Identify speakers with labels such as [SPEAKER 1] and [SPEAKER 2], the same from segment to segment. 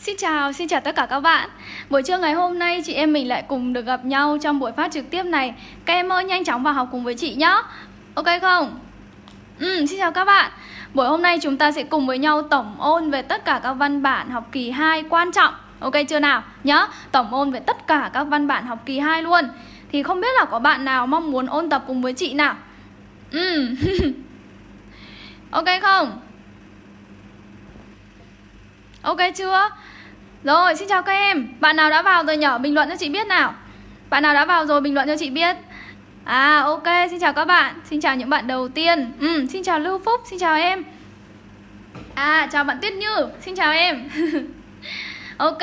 [SPEAKER 1] Xin chào, xin chào tất cả các bạn Buổi trưa ngày hôm nay chị em mình lại cùng được gặp nhau trong buổi phát trực tiếp này Các em ơi nhanh chóng vào học cùng với chị nhé Ok không? Ừ, xin chào các bạn Buổi hôm nay chúng ta sẽ cùng với nhau tổng ôn về tất cả các văn bản học kỳ 2 quan trọng Ok chưa nào? Nhớ, tổng ôn về tất cả các văn bản học kỳ 2 luôn Thì không biết là có bạn nào mong muốn ôn tập cùng với chị nào? Ừ Ok không? Ok chưa? Rồi, xin chào các em. Bạn nào đã vào rồi nhỏ Bình luận cho chị biết nào? Bạn nào đã vào rồi bình luận cho chị biết? À ok, xin chào các bạn. Xin chào những bạn đầu tiên. Ừ, Xin chào Lưu Phúc, xin chào em. À, chào bạn Tuyết Như. Xin chào em. Ok,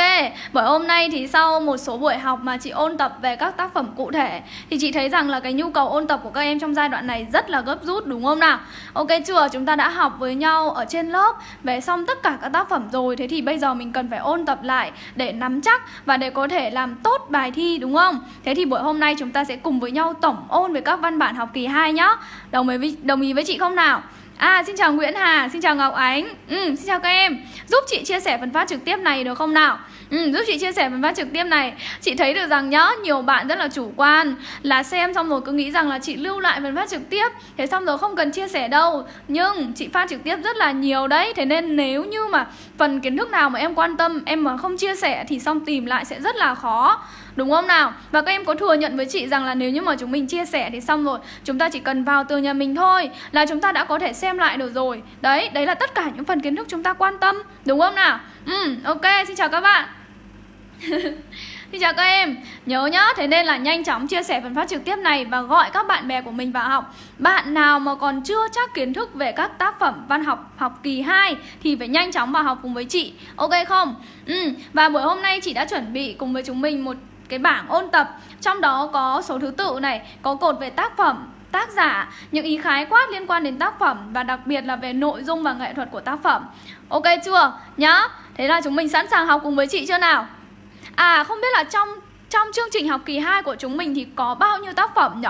[SPEAKER 1] buổi hôm nay thì sau một số buổi học mà chị ôn tập về các tác phẩm cụ thể Thì chị thấy rằng là cái nhu cầu ôn tập của các em trong giai đoạn này rất là gấp rút đúng không nào? Ok chưa? Chúng ta đã học với nhau ở trên lớp về xong tất cả các tác phẩm rồi Thế thì bây giờ mình cần phải ôn tập lại để nắm chắc và để có thể làm tốt bài thi đúng không? Thế thì buổi hôm nay chúng ta sẽ cùng với nhau tổng ôn về các văn bản học kỳ 2 nhá Đồng ý với, đồng ý với chị không nào? À xin chào Nguyễn Hà, xin chào Ngọc Ánh. Ừ, Xin chào các em. Giúp chị chia sẻ phần phát trực tiếp này được không nào? Ừ, Giúp chị chia sẻ phần phát trực tiếp này. Chị thấy được rằng nhá Nhiều bạn rất là chủ quan Là xem xong rồi cứ nghĩ rằng là chị lưu lại phần phát trực tiếp Thế xong rồi không cần chia sẻ đâu. Nhưng chị phát trực tiếp rất là nhiều đấy Thế nên nếu như mà phần kiến thức nào mà em quan tâm Em mà không chia sẻ thì xong tìm lại sẽ rất là khó. Đúng không nào? Và các em có thừa nhận với chị rằng là nếu như mà chúng mình chia sẻ thì xong rồi. Chúng ta chỉ cần vào từ nhà mình thôi Là chúng ta đã có thể xem lại được rồi. Đấy, đấy là tất cả những phần kiến thức chúng ta quan tâm. Đúng không nào? Ừ, ok, xin chào các bạn. Xin chào các em. Nhớ nhá, thế nên là nhanh chóng chia sẻ phần phát trực tiếp này Và gọi các bạn bè của mình vào học. Bạn nào mà còn chưa chắc kiến thức về các tác phẩm văn học học kỳ 2 Thì phải nhanh chóng vào học cùng với chị. Ok không? Ừ, và buổi hôm nay chị đã chuẩn bị cùng với chúng mình một cái bảng ôn tập Trong đó có số thứ tự này, có cột về tác phẩm, tác giả, những ý khái quát liên quan đến tác phẩm và đặc biệt là về nội dung và nghệ thuật của tác phẩm. Ok chưa? Nhá. Thế là chúng mình sẵn sàng học cùng với chị chưa nào? À không biết là trong trong chương trình học kỳ 2 của chúng mình thì có bao nhiêu tác phẩm nhỉ?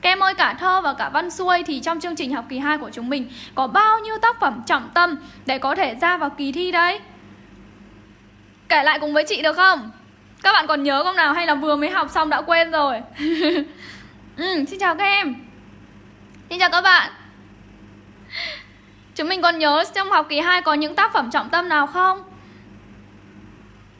[SPEAKER 1] Các em ơi cả thơ và cả văn xuôi thì trong chương trình học kỳ 2 của chúng mình có bao nhiêu tác phẩm trọng tâm để có thể ra vào kỳ thi đấy? Kể lại cùng với chị được không? Các bạn còn nhớ không nào hay là vừa mới học xong đã quên rồi ừ, Xin chào các em Xin chào các bạn Chúng mình còn nhớ trong học kỳ 2 có những tác phẩm trọng tâm nào không?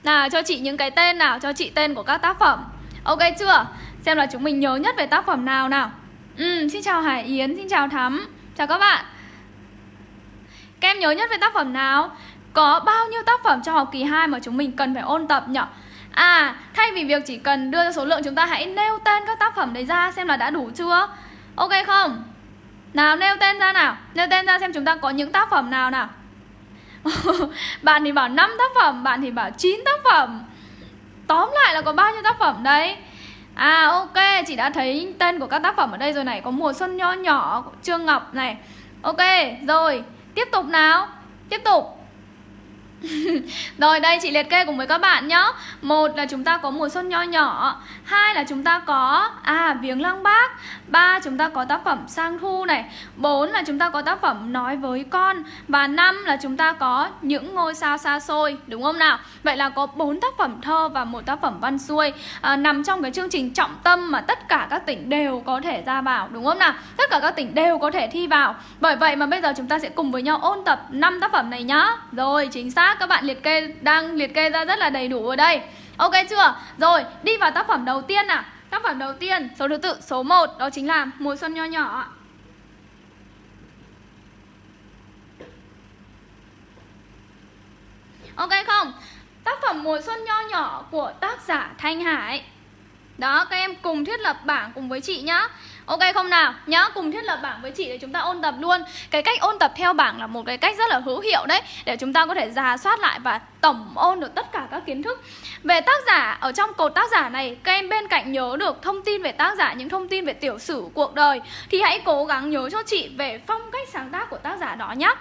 [SPEAKER 1] Nào cho chị những cái tên nào Cho chị tên của các tác phẩm Ok chưa? Xem là chúng mình nhớ nhất về tác phẩm nào nào ừ, Xin chào Hải Yến, xin chào Thắm Chào các bạn Các em nhớ nhất về tác phẩm nào? Có bao nhiêu tác phẩm trong học kỳ 2 mà chúng mình cần phải ôn tập nhỉ? À, thay vì việc chỉ cần đưa ra số lượng chúng ta hãy nêu tên các tác phẩm đấy ra xem là đã đủ chưa? Ok không? Nào nêu tên ra nào. Nêu tên ra xem chúng ta có những tác phẩm nào nào. Bạn thì bảo 5 tác phẩm Bạn thì bảo 9 tác phẩm. Tóm lại là có bao nhiêu tác phẩm đấy? À ok, chị đã thấy tên của các tác phẩm ở đây rồi này. Có mùa xuân nho nhỏ, Trương Ngọc này. Ok, rồi, tiếp tục nào. Tiếp tục. Rồi đây chị liệt kê cùng với các bạn nhá. Một là chúng ta có mùa xuân nho nhỏ. Hai là chúng ta có À viếng lăng bác. Ba chúng ta có tác phẩm sang thu này. Bốn là chúng ta có tác phẩm nói với con. Và năm là chúng ta có những ngôi sao xa xôi Đúng không nào? Vậy là có bốn tác phẩm thơ và một tác phẩm văn xuôi à, Nằm trong cái chương trình trọng tâm mà tất cả các tỉnh đều có thể ra vào Đúng không nào? Tất cả các tỉnh đều có thể thi vào. Bởi vậy mà bây giờ chúng ta sẽ cùng với nhau ôn tập năm tác phẩm này nhá. Rồi chính xác các bạn liệt kê đang liệt kê ra rất là đầy đủ ở đây Ok chưa? Rồi, đi vào tác phẩm đầu tiên nào Tác phẩm đầu tiên, số thứ tự số 1 đó chính là Mùa xuân nho nhỏ. Ok không? Tác phẩm Mùa xuân nho nhỏ của tác giả Thanh Hải. Đó, các em cùng thiết lập bảng cùng với chị nhá. Ok không nào? Nhá, cùng thiết lập bảng với chị để chúng ta ôn tập luôn. Cái cách ôn tập theo bảng là một cái cách rất là hữu hiệu đấy Để chúng ta có thể giả soát lại và tổng ôn được tất cả các kiến thức. Về tác giả, ở trong cột tác giả này Các em bên cạnh nhớ được thông tin về tác giả Những thông tin về tiểu sử cuộc đời Thì hãy cố gắng nhớ cho chị về phong cách sáng tác của tác giả đó nhé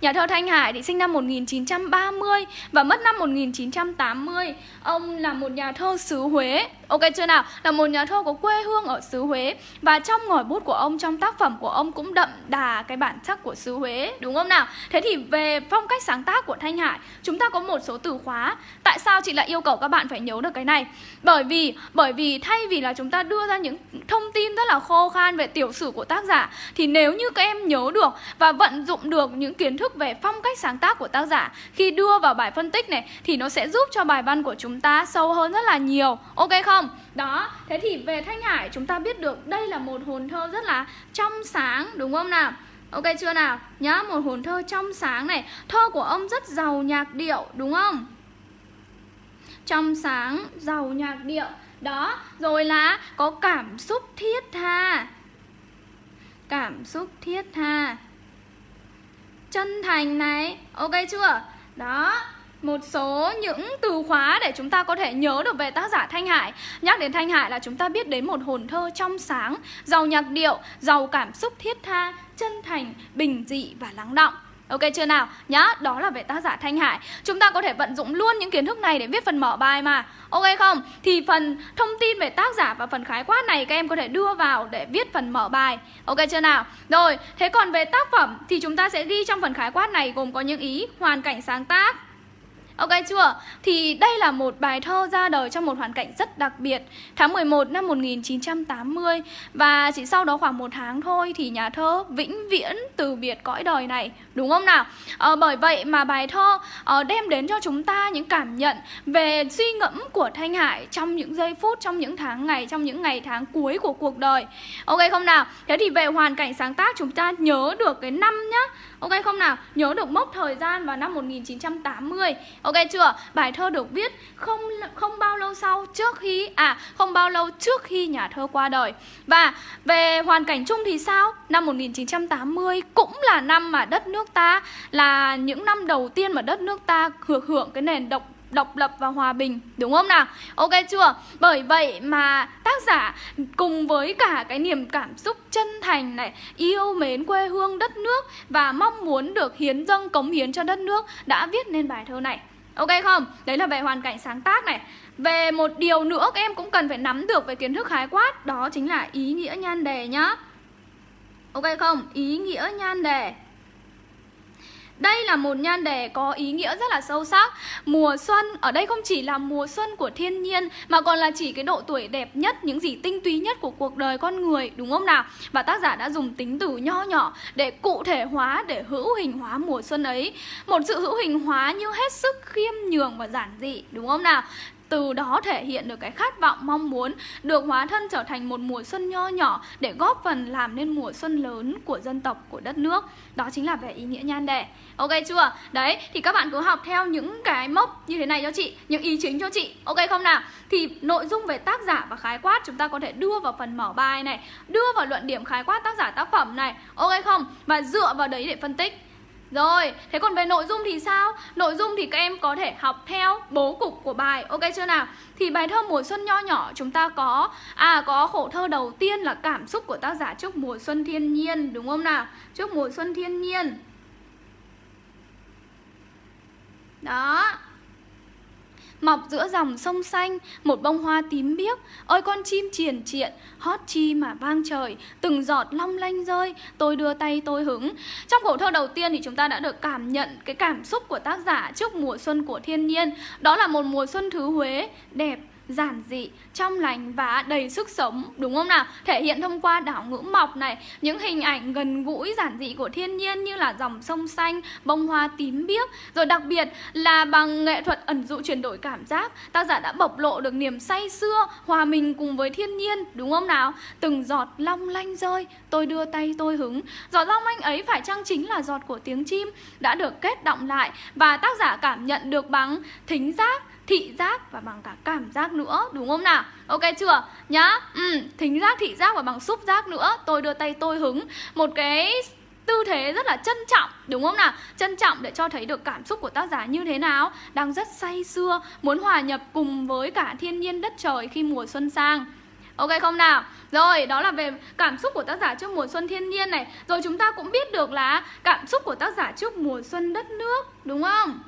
[SPEAKER 1] Nhà thơ Thanh Hải thì sinh năm 1930 và mất năm 1980. Ông là một nhà thơ xứ Huế, Ok chưa nào? Là một nhà thơ có quê hương ở xứ Huế Và trong ngòi bút của ông, trong tác phẩm của ông cũng đậm đà cái bản sắc của xứ Huế Đúng không nào? Thế thì về phong cách sáng tác của Thanh Hải Chúng ta có một số từ khóa Tại sao chị lại yêu cầu các bạn phải nhớ được cái này? Bởi vì bởi vì thay vì là chúng ta đưa ra những thông tin rất là khô khan về tiểu sử của tác giả Thì nếu như các em nhớ được và vận dụng được những kiến thức về phong cách sáng tác của tác giả Khi đưa vào bài phân tích này Thì nó sẽ giúp cho bài văn của chúng ta sâu hơn rất là nhiều Ok không? Đó, thế thì về Thanh Hải chúng ta biết được đây là một hồn thơ rất là trong sáng đúng không nào? Ok chưa nào? Nhá, một hồn thơ trong sáng này Thơ của ông rất giàu nhạc điệu đúng không? Trong sáng, giàu nhạc điệu Đó, rồi là có cảm xúc thiết tha Cảm xúc thiết tha Chân thành này Ok chưa? Đó, một số những từ khóa để chúng ta có thể nhớ được về tác giả Thanh Hải. Nhắc đến Thanh Hải là chúng ta biết đến một hồn thơ trong sáng, giàu nhạc điệu, giàu cảm xúc thiết tha, chân thành, bình dị và lắng động. Ok chưa nào? Nhá, đó là về tác giả Thanh Hải Chúng ta có thể vận dụng luôn những kiến thức này để viết phần mở bài mà Ok không? Thì phần thông tin về tác giả và phần khái quát này các em có thể đưa vào để viết phần mở bài Ok chưa nào? Rồi, thế còn về tác phẩm thì chúng ta sẽ ghi trong phần khái quát này gồm có những ý hoàn cảnh sáng tác Ok chưa? Thì đây là một bài thơ ra đời trong một hoàn cảnh rất đặc biệt Tháng 11 năm 1980 Và chỉ sau đó khoảng một tháng thôi thì nhà thơ vĩnh viễn từ biệt cõi đời này Đúng không nào? À, bởi vậy mà bài thơ à, đem đến cho chúng ta những cảm nhận về suy ngẫm của Thanh Hải Trong những giây phút, trong những tháng ngày, trong những ngày tháng cuối của cuộc đời Ok không nào? Thế thì về hoàn cảnh sáng tác chúng ta nhớ được cái năm nhá Ok không nào? Nhớ được mốc thời gian vào năm 1980 Ok chưa? Bài thơ được viết không không bao lâu sau trước khi à không bao lâu trước khi nhà thơ qua đời. Và về hoàn cảnh chung thì sao? Năm 1980 cũng là năm mà đất nước ta, là những năm đầu tiên mà đất nước ta hưởng hưởng cái nền độc độc lập và hòa bình, đúng không nào? Ok chưa? Bởi vậy mà tác giả cùng với cả cái niềm cảm xúc chân thành này, yêu mến quê hương đất nước và mong muốn được hiến dâng, cống hiến cho đất nước đã viết nên bài thơ này. Ok không? Đấy là về hoàn cảnh sáng tác này. Về một điều nữa các em cũng cần phải nắm được về kiến thức khái quát, đó chính là ý nghĩa nhan đề nhá. Ok không? Ý nghĩa nhan đề đây là một nhan đề có ý nghĩa rất là sâu sắc Mùa xuân, ở đây không chỉ là mùa xuân của thiên nhiên Mà còn là chỉ cái độ tuổi đẹp nhất, những gì tinh túy nhất của cuộc đời con người Đúng không nào? Và tác giả đã dùng tính từ nho nhỏ để cụ thể hóa, để hữu hình hóa mùa xuân ấy Một sự hữu hình hóa như hết sức khiêm nhường và giản dị Đúng không nào? Từ đó thể hiện được cái khát vọng, mong muốn được hóa thân trở thành một mùa xuân nho nhỏ để góp phần làm nên mùa xuân lớn của dân tộc, của đất nước. Đó chính là về ý nghĩa nhan đề. Ok chưa? Đấy, thì các bạn cứ học theo những cái mốc như thế này cho chị, những ý chính cho chị. Ok không nào? Thì nội dung về tác giả và khái quát chúng ta có thể đưa vào phần mở bài này, đưa vào luận điểm khái quát tác giả tác phẩm này. Ok không? Và dựa vào đấy để phân tích rồi, thế còn về nội dung thì sao? Nội dung thì các em có thể học theo bố cục của bài, ok chưa nào? Thì bài thơ mùa xuân nho nhỏ chúng ta có À có khổ thơ đầu tiên là cảm xúc của tác giả trước mùa xuân thiên nhiên, đúng không nào? Trước mùa xuân thiên nhiên Đó Mọc giữa dòng sông xanh, một bông hoa tím biếc. Ôi con chim triền triện, hót chi mà vang trời. Từng giọt long lanh rơi, tôi đưa tay tôi hứng. Trong khổ thơ đầu tiên thì chúng ta đã được cảm nhận cái cảm xúc của tác giả trước mùa xuân của thiên nhiên. Đó là một mùa xuân thứ Huế, đẹp, giản dị, trong lành và đầy sức sống đúng không nào? Thể hiện thông qua đảo ngữ mọc này, những hình ảnh gần gũi giản dị của thiên nhiên như là dòng sông xanh, bông hoa tím biếc, rồi đặc biệt là bằng nghệ thuật ẩn dụ chuyển đổi cảm giác, tác giả đã bộc lộ được niềm say xưa, hòa mình cùng với thiên nhiên đúng không nào? Từng giọt long lanh rơi, tôi đưa tay tôi hứng. Giọt long lanh ấy phải chăng chính là giọt của tiếng chim đã được kết động lại và tác giả cảm nhận được bằng thính giác thị giác và bằng cả cảm giác nữa đúng không nào? Ok chưa? Nhá. Ừ, thính giác thị giác và bằng xúc giác nữa. Tôi đưa tay tôi hứng. Một cái tư thế rất là trân trọng đúng không nào? Trân trọng để cho thấy được cảm xúc của tác giả như thế nào. Đang rất say sưa muốn hòa nhập cùng với cả thiên nhiên đất trời khi mùa xuân sang. Ok không nào? Rồi, đó là về cảm xúc của tác giả trước mùa xuân thiên nhiên này. Rồi chúng ta cũng biết được là cảm xúc của tác giả trước mùa xuân đất nước Đúng không?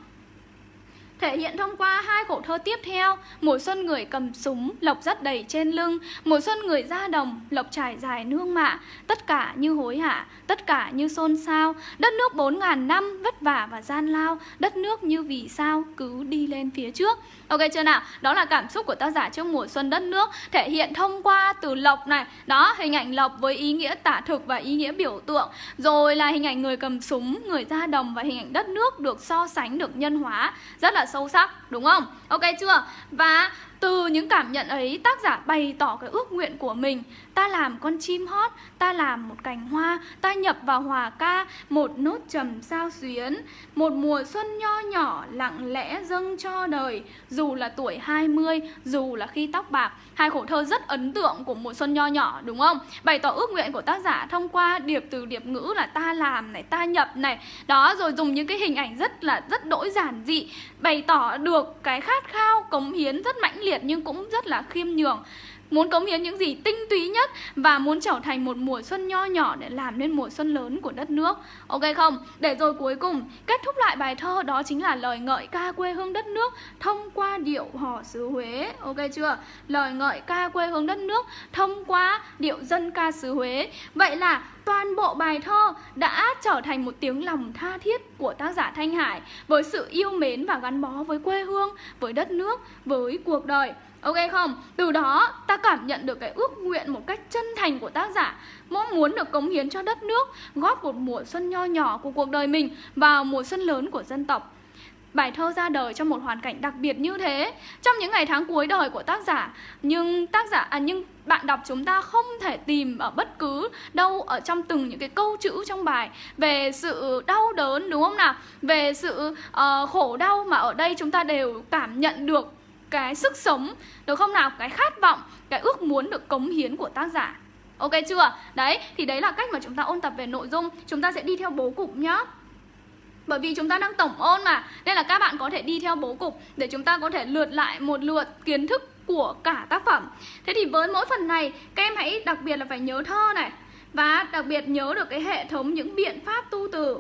[SPEAKER 1] Thể hiện thông qua hai khổ thơ tiếp theo Mùa xuân người cầm súng, lộc rất đầy trên lưng Mùa xuân người ra đồng, lộc trải dài nương mạ. Tất cả như hối hả, tất cả như xôn xao. Đất nước bốn ngàn năm vất vả và gian lao Đất nước như vì sao cứ đi lên phía trước. Ok chưa nào? Đó là cảm xúc của tác giả trước mùa xuân đất nước Thể hiện thông qua từ lộc này. Đó, hình ảnh lộc với ý nghĩa tả thực và ý nghĩa biểu tượng. Rồi là hình ảnh người cầm súng, người ra đồng và hình ảnh đất nước được so sánh, được nhân hóa. Rất là sâu sắc, đúng không? Ok chưa? Và từ những cảm nhận ấy, tác giả bày tỏ cái ước nguyện của mình. Ta làm con chim hót, ta làm một cành hoa Ta nhập vào hòa ca, một nốt trầm sao xuyến. Một mùa xuân nho nhỏ lặng lẽ dâng cho đời. Dù là tuổi 20, dù là khi tóc bạc Hai khổ thơ rất ấn tượng của mùa xuân nho nhỏ đúng không? Bày tỏ ước nguyện của tác giả thông qua điệp từ điệp ngữ là ta làm này, ta nhập này. Đó, rồi dùng những cái hình ảnh rất là rất đỗi giản dị Bày tỏ được cái khát khao cống hiến rất mãnh liệt nhưng cũng rất là khiêm nhường. Muốn cống hiến những gì tinh túy nhất Và muốn trở thành một mùa xuân nho nhỏ Để làm nên mùa xuân lớn của đất nước Ok không? Để rồi cuối cùng Kết thúc lại bài thơ đó chính là lời ngợi ca quê hương đất nước Thông qua điệu hò xứ Huế Ok chưa? Lời ngợi ca quê hương đất nước Thông qua điệu dân ca xứ Huế Vậy là toàn bộ bài thơ đã trở thành một tiếng lòng tha thiết của tác giả Thanh Hải với sự yêu mến và gắn bó với quê hương, với đất nước, với cuộc đời. Ok không? Từ đó ta cảm nhận được cái ước nguyện một cách chân thành của tác giả Mong muốn được cống hiến cho đất nước Góp một mùa xuân nho nhỏ của cuộc đời mình Vào mùa xuân lớn của dân tộc. Bài thơ ra đời trong một hoàn cảnh đặc biệt như thế Trong những ngày tháng cuối đời của tác giả. Nhưng tác giả à, nhưng bạn đọc chúng ta không thể tìm ở bất cứ đâu ở trong từng những cái câu chữ trong bài về sự đau đớn đúng không nào? Về sự uh, khổ đau mà ở đây chúng ta đều cảm nhận được cái sức sống, được không nào? Cái khát vọng, cái ước muốn được cống hiến của tác giả. Ok chưa? Đấy, thì đấy là cách mà chúng ta ôn tập về nội dung. Chúng ta sẽ đi theo bố cục nhá. Bởi vì chúng ta đang tổng ôn mà, Nên là các bạn có thể đi theo bố cục Để chúng ta có thể lượt lại một lượt kiến thức của cả tác phẩm. Thế thì với mỗi phần này, Các em hãy đặc biệt là phải nhớ thơ này Và đặc biệt nhớ được cái hệ thống những biện pháp tu từ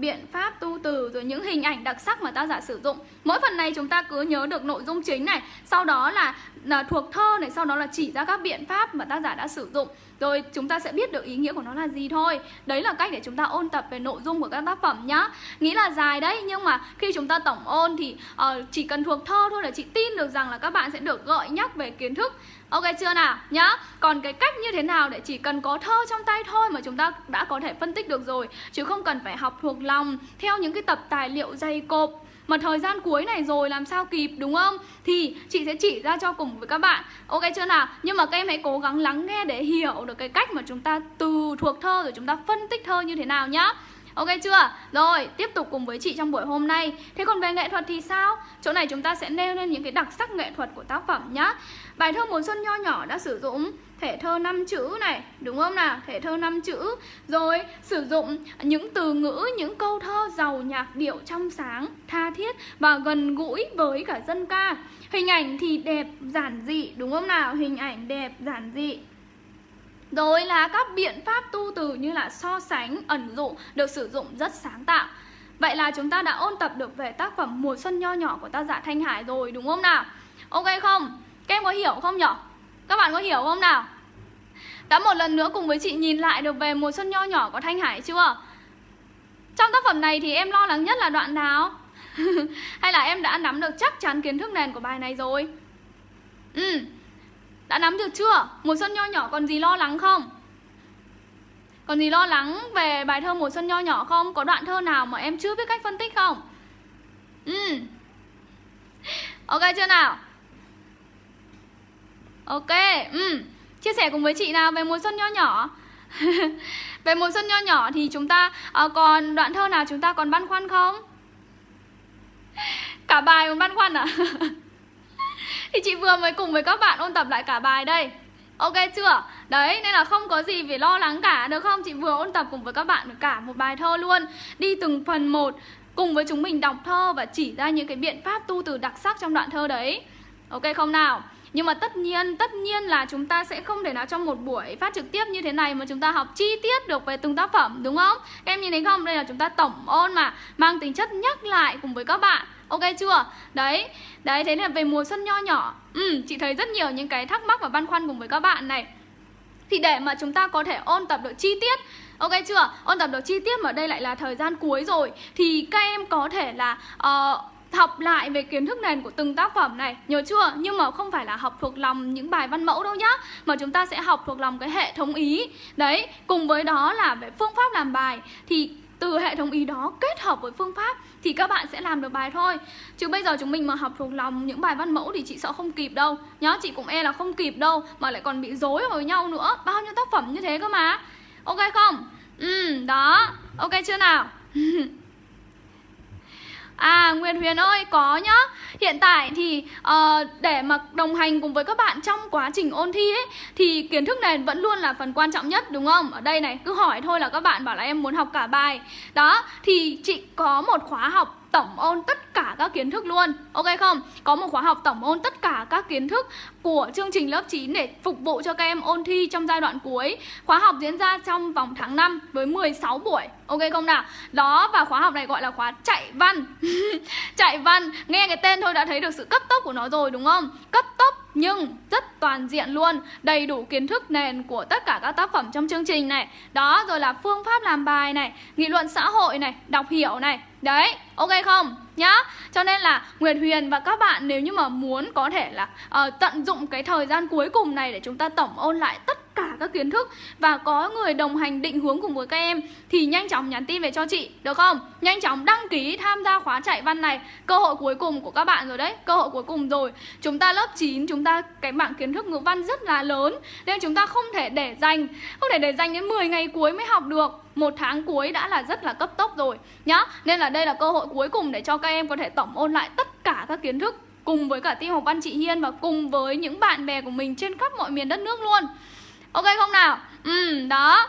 [SPEAKER 1] biện pháp tu từ rồi những hình ảnh đặc sắc mà tác giả sử dụng. Mỗi phần này chúng ta cứ nhớ được nội dung chính này. Sau đó là, là thuộc thơ này sau đó là chỉ ra các biện pháp mà tác giả đã sử dụng. Rồi chúng ta sẽ biết được ý nghĩa của nó là gì thôi. Đấy là cách để chúng ta ôn tập về nội dung của các tác phẩm nhá. Nghĩ là dài đấy nhưng mà khi chúng ta tổng ôn thì uh, chỉ cần thuộc thơ thôi là chị tin được rằng là các bạn sẽ được gợi nhắc về kiến thức. Ok chưa nào? Nhá. Còn cái cách như thế nào để chỉ cần có thơ trong tay thôi Mà chúng ta đã có thể phân tích được rồi, Chứ không cần phải học thuộc lòng Theo những cái tập tài liệu dày cộp. Mà thời gian cuối này rồi, làm sao kịp, đúng không? Thì chị sẽ chỉ ra cho cùng với các bạn. Ok chưa nào? Nhưng mà các em hãy cố gắng lắng nghe để hiểu được cái cách mà chúng ta từ thuộc thơ rồi chúng ta phân tích thơ như thế nào nhá. Ok chưa? Rồi, tiếp tục cùng với chị trong buổi hôm nay Thế còn về nghệ thuật thì sao? Chỗ này chúng ta sẽ nêu lên những cái đặc sắc nghệ thuật của tác phẩm nhá Bài thơ Mùa Xuân nho nhỏ đã sử dụng thể thơ năm chữ này Đúng không nào? Thể thơ năm chữ Rồi sử dụng những từ ngữ, những câu thơ giàu nhạc điệu trong sáng, tha thiết Và gần gũi với cả dân ca Hình ảnh thì đẹp, giản dị Đúng không nào? Hình ảnh đẹp, giản dị rồi là các biện pháp tu từ như là so sánh, ẩn dụ được sử dụng rất sáng tạo Vậy là chúng ta đã ôn tập được về tác phẩm Mùa Xuân Nho Nhỏ của tác giả Thanh Hải rồi đúng không nào? Ok không? Các em có hiểu không nhỉ? Các bạn có hiểu không nào? Đã một lần nữa cùng với chị nhìn lại được về Mùa Xuân Nho Nhỏ của Thanh Hải chưa? Trong tác phẩm này thì em lo lắng nhất là đoạn nào? Hay là em đã nắm được chắc chắn kiến thức nền của bài này rồi? Ừ, đã nắm được chưa? Mùa xuân nho nhỏ còn gì lo lắng không? Còn gì lo lắng về bài thơ mùa xuân nho nhỏ không? Có đoạn thơ nào mà em chưa biết cách phân tích không? Ừ Ok chưa nào? Ok ừ. Chia sẻ cùng với chị nào về mùa xuân nho nhỏ Về mùa xuân nho nhỏ thì chúng ta uh, còn đoạn thơ nào chúng ta còn băn khoăn không? Cả bài còn băn khoăn à? Thì chị vừa mới cùng với các bạn ôn tập lại cả bài đây Ok chưa? Đấy, nên là không có gì phải lo lắng cả, được không? Chị vừa ôn tập cùng với các bạn cả một bài thơ luôn Đi từng phần một Cùng với chúng mình đọc thơ và chỉ ra những cái biện pháp tu từ đặc sắc trong đoạn thơ đấy Ok không nào? Nhưng mà tất nhiên, tất nhiên là chúng ta sẽ không thể nào trong một buổi phát trực tiếp như thế này mà chúng ta học chi tiết được về từng tác phẩm đúng không? Em nhìn thấy không? Đây là chúng ta tổng ôn mà mang tính chất nhắc lại cùng với các bạn Ok chưa? Đấy, đấy thế là về mùa xuân nho nhỏ Ừ, chị thấy rất nhiều những cái thắc mắc và băn khoăn cùng với các bạn này Thì để mà chúng ta có thể ôn tập được chi tiết Ok chưa? Ôn tập được chi tiết mà đây lại là thời gian cuối rồi Thì các em có thể là uh, học lại về kiến thức nền của từng tác phẩm này. Nhớ chưa? Nhưng mà không phải là học thuộc lòng những bài văn mẫu đâu nhá. Mà chúng ta sẽ học thuộc lòng cái hệ thống ý. Đấy, cùng với đó là về phương pháp làm bài. Thì từ hệ thống ý đó kết hợp với phương pháp thì các bạn sẽ làm được bài thôi. Chứ bây giờ chúng mình mà học thuộc lòng những bài văn mẫu thì chị sợ không kịp đâu. Nhá chị cũng e là không kịp đâu mà lại còn bị dối với nhau nữa. Bao nhiêu tác phẩm như thế cơ mà? Ok không? Ừ đó. Ok chưa nào? À Nguyễn Huyền ơi có nhá Hiện tại thì uh, để mà đồng hành cùng với các bạn trong quá trình ôn thi ấy Thì kiến thức nền vẫn luôn là phần quan trọng nhất đúng không? Ở đây này cứ hỏi thôi là các bạn bảo là em muốn học cả bài Đó thì chị có một khóa học tổng ôn tất cả các kiến thức luôn Ok không? Có một khóa học tổng ôn tất cả các kiến thức của chương trình lớp 9 để phục vụ cho các em ôn thi trong giai đoạn cuối Khóa học diễn ra trong vòng tháng 5 với 16 buổi Ok không nào? Đó và khóa học này gọi là khóa chạy văn Chạy văn, nghe cái tên thôi đã thấy được sự cấp tốc của nó rồi đúng không? Cấp tốc nhưng rất toàn diện luôn Đầy đủ kiến thức nền của tất cả các tác phẩm trong chương trình này Đó rồi là phương pháp làm bài này Nghị luận xã hội này, đọc hiểu này Đấy, ok không? Nhá. Cho nên là Nguyệt Huyền và các bạn nếu như mà muốn có thể là uh, tận dụng cái thời gian cuối cùng này Để chúng ta tổng ôn lại tất tất cả các kiến thức và có người đồng hành định hướng cùng với các em thì nhanh chóng nhắn tin về cho chị được không? Nhanh chóng đăng ký tham gia khóa chạy văn này. Cơ hội cuối cùng của các bạn rồi đấy, cơ hội cuối cùng rồi. Chúng ta lớp 9 chúng ta cái bảng kiến thức ngữ văn rất là lớn nên chúng ta không thể để dành không thể để dành đến 10 ngày cuối mới học được một tháng cuối đã là rất là cấp tốc rồi nhá nên là đây là cơ hội cuối cùng để cho các em có thể tổng ôn lại tất cả các kiến thức cùng với cả team học văn chị Hiên và cùng với những bạn bè của mình trên khắp mọi miền đất nước luôn Ok không nào? Ừ, đó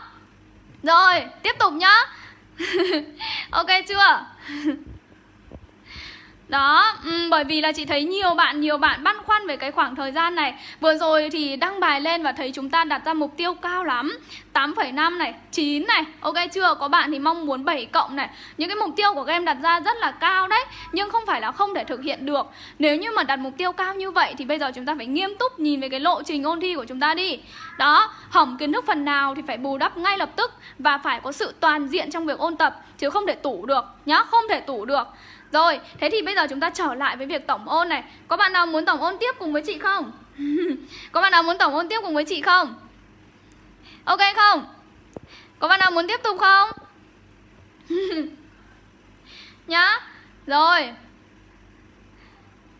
[SPEAKER 1] Rồi, tiếp tục nhá Ok chưa? Đó, um, bởi vì là chị thấy nhiều bạn, nhiều bạn băn khoăn về cái khoảng thời gian này. Vừa rồi thì đăng bài lên và thấy chúng ta đặt ra mục tiêu cao lắm. 8,5 này, 9 này, ok chưa? Có bạn thì mong muốn 7 cộng này. Những cái mục tiêu của các em đặt ra rất là cao đấy Nhưng không phải là không thể thực hiện được. Nếu như mà đặt mục tiêu cao như vậy thì bây giờ chúng ta phải nghiêm túc nhìn về cái lộ trình ôn thi của chúng ta đi. Đó, hỏng kiến thức phần nào thì phải bù đắp ngay lập tức Và phải có sự toàn diện trong việc ôn tập Chứ không thể tủ được nhá, không thể tủ được rồi, thế thì bây giờ chúng ta trở lại với việc tổng ôn này Có bạn nào muốn tổng ôn tiếp cùng với chị không? Có bạn nào muốn tổng ôn tiếp cùng với chị không? Ok không? Có bạn nào muốn tiếp tục không? Nhá Rồi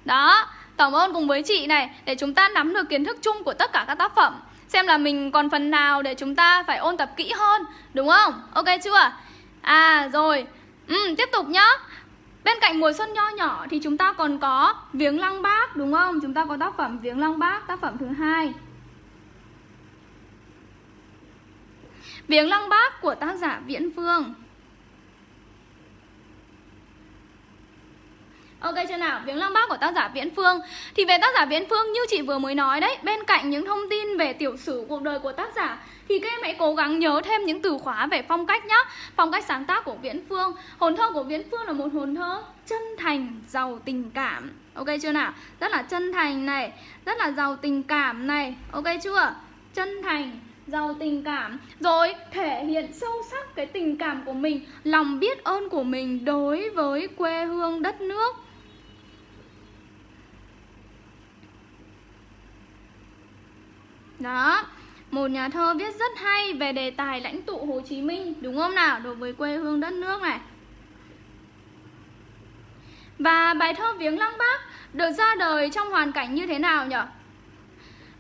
[SPEAKER 1] Đó Tổng ôn cùng với chị này Để chúng ta nắm được kiến thức chung của tất cả các tác phẩm Xem là mình còn phần nào để chúng ta phải ôn tập kỹ hơn Đúng không? Ok chưa? À rồi ừ, Tiếp tục nhá Bên cạnh mùa xuân nho nhỏ thì chúng ta còn có Viếng lăng bác đúng không? Chúng ta có tác phẩm Viếng lăng bác, tác phẩm thứ hai Viếng lăng bác của tác giả Viễn Phương Ok chưa nào? Viếng lăng bác của tác giả Viễn Phương. Thì về tác giả Viễn Phương như chị vừa mới nói đấy Bên cạnh những thông tin về tiểu sử cuộc đời của tác giả Thì các em hãy cố gắng nhớ thêm những từ khóa về phong cách nhá. Phong cách sáng tác của Viễn Phương. Hồn thơ của Viễn Phương là một hồn thơ chân thành, giàu tình cảm. Ok chưa nào? Rất là chân thành này Rất là giàu tình cảm này. Ok chưa? Chân thành, giàu tình cảm. Rồi thể hiện sâu sắc cái tình cảm của mình Lòng biết ơn của mình đối với quê hương đất nước. Đó một nhà thơ viết rất hay về đề tài lãnh tụ Hồ Chí Minh Đúng không nào? Đối với quê hương đất nước này Và bài thơ Viếng Lăng Bác được ra đời trong hoàn cảnh như thế nào nhỉ?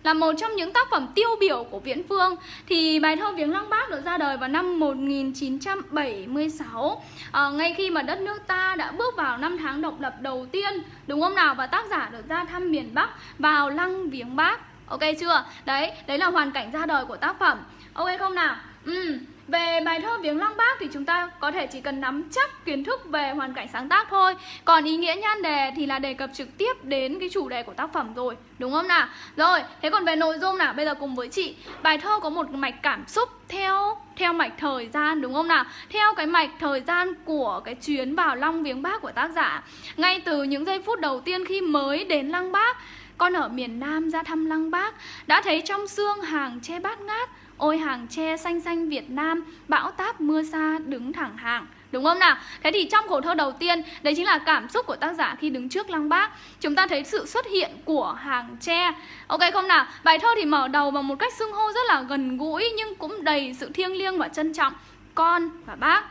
[SPEAKER 1] Là một trong những tác phẩm tiêu biểu của Viễn Phương Thì bài thơ Viếng Lăng Bác được ra đời vào năm 1976 à, ờ, Ngay khi mà đất nước ta đã bước vào năm tháng độc lập đầu tiên Đúng không nào? Và tác giả được ra thăm miền Bắc vào Lăng Viếng Bác Ok chưa? Đấy, đấy là hoàn cảnh ra đời của tác phẩm Ok không nào? Ừ, về bài thơ Viếng Lăng Bác thì chúng ta có thể chỉ cần nắm chắc kiến thức về hoàn cảnh sáng tác thôi Còn ý nghĩa nhan đề thì là đề cập trực tiếp đến cái chủ đề của tác phẩm rồi Đúng không nào? Rồi, thế còn về nội dung nào? Bây giờ cùng với chị Bài thơ có một mạch cảm xúc theo theo mạch thời gian đúng không nào? Theo cái mạch thời gian của cái chuyến vào Long Viếng Bác của tác giả Ngay từ những giây phút đầu tiên khi mới đến Lăng Bác con ở miền Nam ra thăm Lăng Bác, Đã thấy trong xương hàng tre bát ngát, Ôi hàng tre xanh xanh Việt Nam, Bão táp mưa xa đứng thẳng hàng Đúng không nào? Thế thì trong khổ thơ đầu tiên, Đấy chính là cảm xúc của tác giả khi đứng trước lăng bác, Chúng ta thấy sự xuất hiện của hàng tre Ok không nào? Bài thơ thì mở đầu bằng một cách xưng hô rất là gần gũi Nhưng cũng đầy sự thiêng liêng và trân trọng Con và bác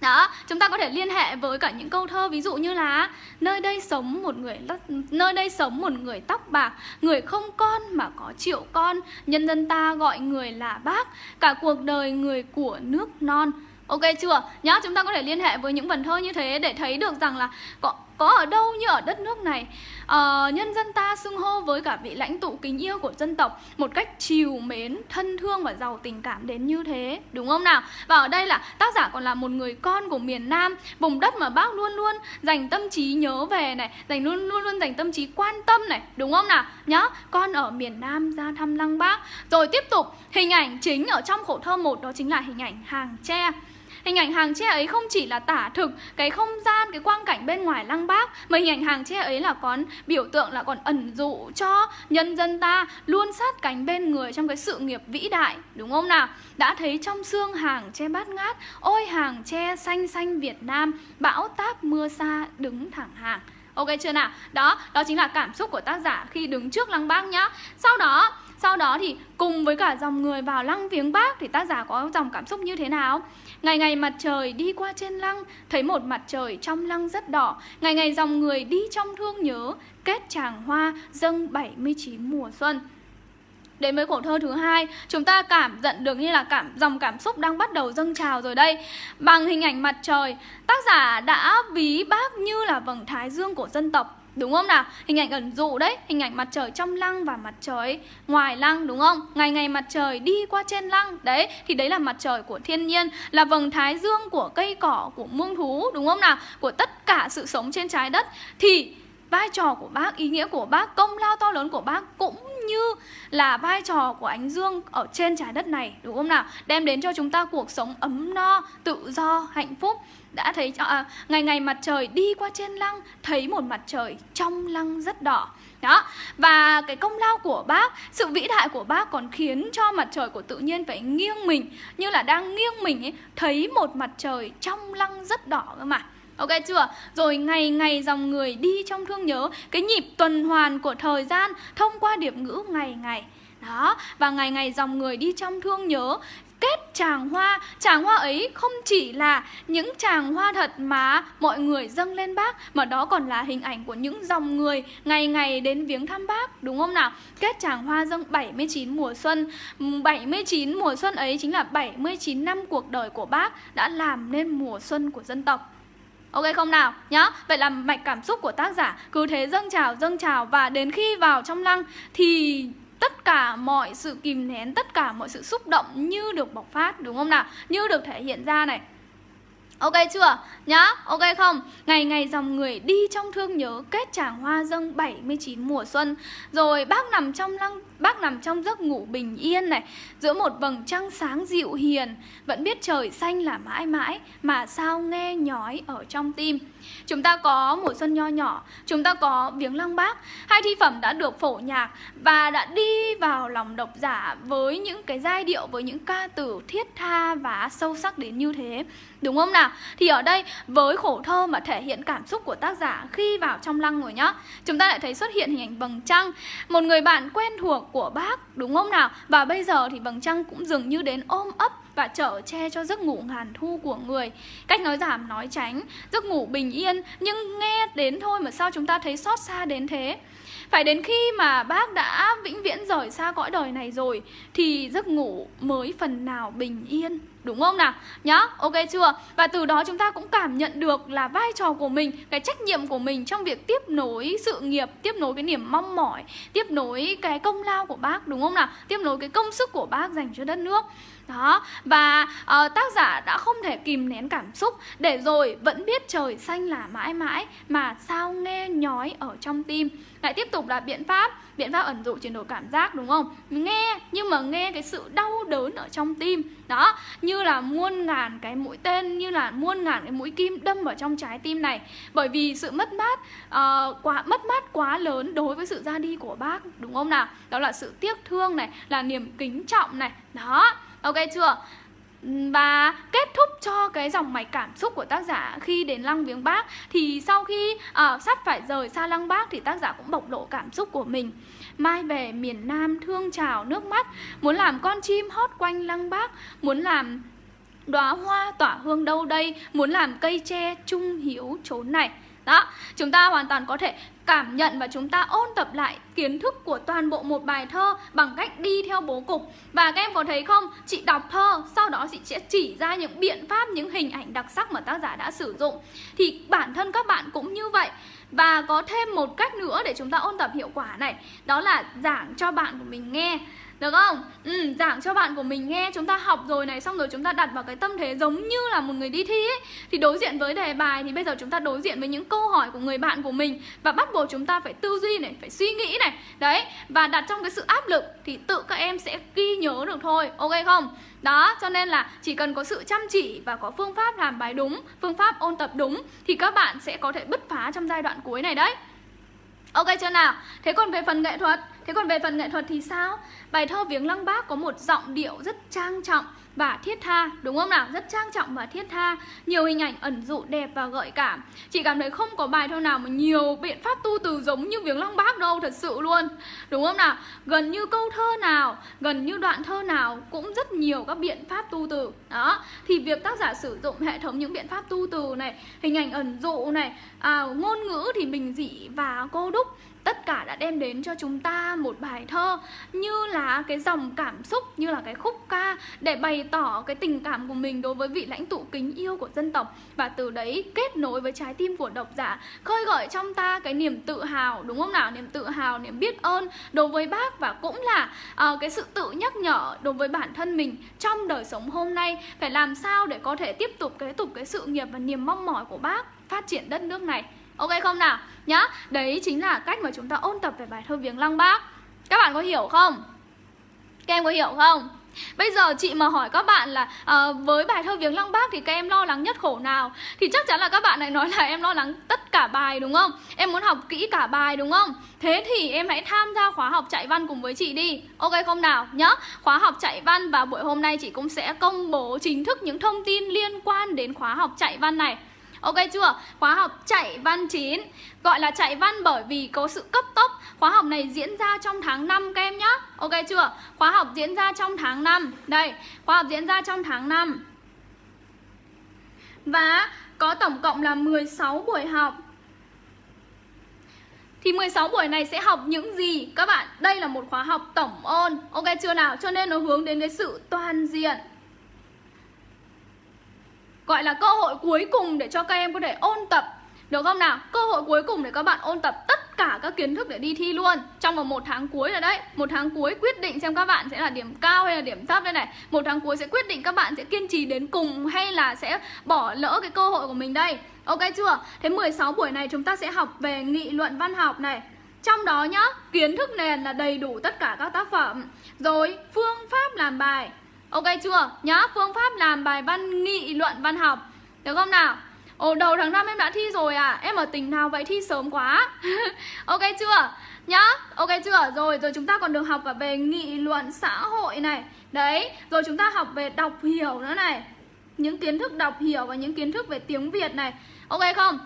[SPEAKER 1] đó, chúng ta có thể liên hệ với cả những câu thơ ví dụ như là nơi đây sống một người nơi đây sống một người tóc bạc, người không con mà có triệu con, nhân dân ta gọi người là bác, cả cuộc đời người của nước non. Ok chưa? Nhá, chúng ta có thể liên hệ với những vần thơ như thế để thấy được rằng là có có ở đâu như ở đất nước này. À, nhân dân ta xưng hô với cả vị lãnh tụ kính yêu của dân tộc một cách chiều mến thân thương và giàu tình cảm đến như thế đúng không nào? Và ở đây là tác giả còn là một người con của miền Nam vùng đất mà bác luôn luôn dành tâm trí nhớ về này dành luôn luôn luôn dành tâm trí quan tâm này đúng không nào? Nhá con ở miền Nam ra thăm lăng bác. Rồi tiếp tục hình ảnh chính ở trong khổ thơ một đó chính là hình ảnh hàng tre. Hình ảnh hàng tre ấy không chỉ là tả thực cái không gian, cái quang cảnh bên ngoài lăng bác Mà hình ảnh hàng tre ấy là còn biểu tượng là còn ẩn dụ cho nhân dân ta luôn sát cánh bên người trong cái sự nghiệp vĩ đại Đúng không nào? Đã thấy trong xương hàng tre bát ngát Ôi hàng tre xanh xanh Việt Nam Bão táp mưa xa đứng thẳng hàng Ok chưa nào? Đó, đó chính là cảm xúc của tác giả khi đứng trước lăng bác nhá Sau đó sau đó thì cùng với cả dòng người vào lăng viếng bác thì tác giả có dòng cảm xúc như thế nào? Ngày ngày mặt trời đi qua trên lăng, thấy một mặt trời trong lăng rất đỏ. Ngày ngày dòng người đi trong thương nhớ, kết tràng hoa dâng 79 mùa xuân. Đến với khổ thơ thứ hai, chúng ta cảm nhận được như là cảm dòng cảm xúc đang bắt đầu dâng trào rồi đây. Bằng hình ảnh mặt trời, tác giả đã ví bác như là vầng thái dương của dân tộc Đúng không nào? Hình ảnh ẩn dụ đấy Hình ảnh mặt trời trong lăng và mặt trời ngoài lăng đúng không? Ngày ngày mặt trời đi qua trên lăng Đấy, thì đấy là mặt trời của thiên nhiên Là vầng thái dương của cây cỏ, của muông thú Đúng không nào? Của tất cả sự sống trên trái đất Thì vai trò của bác, ý nghĩa của bác, công lao to lớn của bác cũng như là vai trò của ánh dương ở trên trái đất này đúng không nào? Đem đến cho chúng ta cuộc sống ấm no, tự do, hạnh phúc. Đã thấy à, ngày ngày mặt trời đi qua trên lăng thấy một mặt trời trong lăng rất đỏ. Đó, và cái công lao của bác, sự vĩ đại của bác còn khiến cho mặt trời của tự nhiên phải nghiêng mình Như là đang nghiêng mình ấy, thấy một mặt trời trong lăng rất đỏ cơ mà Ok chưa? Rồi ngày ngày dòng người đi trong thương nhớ Cái nhịp tuần hoàn của thời gian thông qua điệp ngữ ngày ngày Đó, và ngày ngày dòng người đi trong thương nhớ kết tràng hoa Tràng hoa ấy không chỉ là những tràng hoa thật mà mọi người dâng lên bác, Mà đó còn là hình ảnh của những dòng người ngày ngày đến viếng thăm bác, Đúng không nào? Kết tràng hoa dâng 79 mùa xuân 79 mùa xuân ấy chính là 79 năm cuộc đời của bác Đã làm nên mùa xuân của dân tộc Ok không nào? Nhá. Vậy là mạch cảm xúc của tác giả cứ thế dâng trào dâng trào và đến khi vào trong lăng thì tất cả mọi sự kìm nén, tất cả mọi sự xúc động như được bộc phát đúng không nào? Như được thể hiện ra này. Ok chưa? Nhá, ok không? Ngày ngày dòng người đi trong thương nhớ kết tràng hoa dâng 79 mùa xuân Rồi bác nằm trong lăng Bác nằm trong giấc ngủ bình yên này Giữa một vầng trăng sáng dịu hiền Vẫn biết trời xanh là mãi mãi Mà sao nghe nhói ở trong tim Chúng ta có mùa xuân nho nhỏ, Chúng ta có viếng lăng bác Hai thi phẩm đã được phổ nhạc Và đã đi vào lòng độc giả Với những cái giai điệu, Với những ca từ thiết tha và sâu sắc đến như thế Đúng không nào? Thì ở đây, với khổ thơ mà thể hiện cảm xúc của tác giả Khi vào trong lăng rồi nhá, Chúng ta lại thấy xuất hiện hình ảnh vầng trăng Một người bạn quen thuộc của bác, đúng không nào? Và bây giờ thì vầng trăng cũng dường như đến ôm ấp và chở che cho giấc ngủ ngàn thu của người Cách nói giảm nói tránh Giấc ngủ bình yên Nhưng nghe đến thôi mà sao chúng ta thấy xót xa đến thế Phải đến khi mà bác đã vĩnh viễn rời xa cõi đời này rồi Thì giấc ngủ mới phần nào bình yên Đúng không nào? Nhá, ok chưa? Và từ đó chúng ta cũng cảm nhận được là vai trò của mình, cái trách nhiệm của mình trong việc tiếp nối sự nghiệp, tiếp nối cái niềm mong mỏi, tiếp nối cái công lao của bác đúng không nào? Tiếp nối cái công sức của bác dành cho đất nước đó và uh, tác giả đã không thể kìm nén cảm xúc để rồi vẫn biết trời xanh là mãi mãi mà sao nghe nhói ở trong tim. Lại tiếp tục là biện pháp biện pháp ẩn dụ chuyển đổi cảm giác đúng không? Nghe nhưng mà nghe cái sự đau đớn ở trong tim. Đó như là muôn ngàn cái mũi tên như là muôn ngàn cái mũi kim đâm vào trong trái tim này. Bởi vì sự mất mát uh, quá mất mát quá lớn đối với sự ra đi của bác đúng không nào? Đó là sự tiếc thương này là niềm kính trọng này. Đó ok chưa? Và kết thúc cho cái dòng mạch cảm xúc của tác giả khi đến lăng viếng bác thì sau khi uh, sắp phải rời xa lăng bác thì tác giả cũng bộc lộ cảm xúc của mình. Mai về miền nam thương trào nước mắt muốn làm con chim hót quanh lăng bác muốn làm đóa hoa tỏa hương đâu đây muốn làm cây tre trung hiếu chốn này. Đó, chúng ta hoàn toàn có thể cảm nhận và chúng ta ôn tập lại kiến thức của toàn bộ một bài thơ bằng cách đi theo bố cục. Và các em có thấy không? Chị đọc thơ, sau đó chị sẽ chỉ ra những biện pháp, những hình ảnh đặc sắc mà tác giả đã sử dụng. Thì bản thân các bạn cũng như vậy. Và có thêm một cách nữa để chúng ta ôn tập hiệu quả này. Đó là giảng cho bạn của mình nghe được không? Ừ, giảng cho bạn của mình nghe Chúng ta học rồi này Xong rồi chúng ta đặt vào cái tâm thế giống như là một người đi thi ấy Thì đối diện với đề bài Thì bây giờ chúng ta đối diện với những câu hỏi của người bạn của mình Và bắt buộc chúng ta phải tư duy này Phải suy nghĩ này Đấy Và đặt trong cái sự áp lực Thì tự các em sẽ ghi nhớ được thôi Ok không? Đó, cho nên là chỉ cần có sự chăm chỉ và có phương pháp làm bài đúng, phương pháp ôn tập đúng thì các bạn sẽ có thể bứt phá trong giai đoạn cuối này đấy. Ok chưa nào? Thế còn về phần nghệ thuật Thế còn về phần nghệ thuật thì sao? Bài thơ Viếng Lăng Bác có một giọng điệu rất trang trọng và thiết tha Đúng không nào? Rất trang trọng và thiết tha Nhiều hình ảnh ẩn dụ đẹp và gợi cảm Chị cảm thấy không có bài thơ nào mà nhiều biện pháp tu từ giống như Viếng Lăng Bác đâu Thật sự luôn Đúng không nào? Gần như câu thơ nào Gần như đoạn thơ nào Cũng rất nhiều các biện pháp tu từ Đó Thì việc tác giả sử dụng hệ thống những biện pháp tu từ này Hình ảnh ẩn dụ này à, Ngôn ngữ thì bình dị và cô đúc tất cả đã đem đến cho chúng ta một bài thơ như là cái dòng cảm xúc như là cái khúc ca để bày tỏ cái tình cảm của mình đối với vị lãnh tụ kính yêu của dân tộc. Và từ đấy kết nối với trái tim của độc giả khơi gợi trong ta cái niềm tự hào đúng không nào? Niềm tự hào niềm biết ơn đối với bác và cũng là uh, cái sự tự nhắc nhở đối với bản thân mình trong đời sống hôm nay. Phải làm sao để có thể tiếp tục kế tục cái sự nghiệp và niềm mong mỏi của bác phát triển đất nước này? Ok không nào? Nhá, đấy chính là cách mà chúng ta ôn tập về bài thơ Viếng Lăng Bác Các bạn có hiểu không? Các em có hiểu không? Bây giờ chị mà hỏi các bạn là à, với bài thơ Viếng Lăng Bác thì các em lo lắng nhất khổ nào? Thì chắc chắn là các bạn lại nói là em lo lắng tất cả bài đúng không? Em muốn học kỹ cả bài đúng không? Thế thì em hãy tham gia khóa học chạy văn cùng với chị đi Ok không nào? Nhá Khóa học chạy văn và buổi hôm nay chị cũng sẽ công bố chính thức những thông tin liên quan đến khóa học chạy văn này Ok chưa? Khóa học chạy văn 9 Gọi là chạy văn bởi vì có sự cấp tốc Khóa học này diễn ra trong tháng 5 các em nhá Ok chưa? Khóa học diễn ra trong tháng 5 Đây, khóa học diễn ra trong tháng 5 Và có tổng cộng là 16 buổi học thì 16 buổi này sẽ học những gì? Các bạn, đây là một khóa học tổng ôn Ok chưa nào? Cho nên nó hướng đến cái sự toàn diện gọi là cơ hội cuối cùng để cho các em có thể ôn tập. Được không nào? Cơ hội cuối cùng để các bạn ôn tập tất cả các kiến thức để đi thi luôn. Trong vòng một tháng cuối rồi đấy. Một tháng cuối quyết định xem các bạn sẽ là điểm cao hay là điểm thấp đây này. Một tháng cuối sẽ quyết định các bạn sẽ kiên trì đến cùng hay là sẽ bỏ lỡ cái cơ hội của mình đây. Ok chưa? Thế 16 buổi này chúng ta sẽ học về nghị luận văn học này. Trong đó nhá, kiến thức nền là đầy đủ tất cả các tác phẩm. Rồi phương pháp làm bài. Ok chưa? Nhá, phương pháp làm bài văn nghị luận văn học Được không nào? Ồ, đầu tháng 5 em đã thi rồi à? Em ở tỉnh nào vậy thi sớm quá Ok chưa? Nhá, ok chưa? Rồi, rồi chúng ta còn được học cả về nghị luận xã hội này Đấy, rồi chúng ta học về đọc hiểu nữa này Những kiến thức đọc hiểu và những kiến thức về tiếng Việt này Ok không?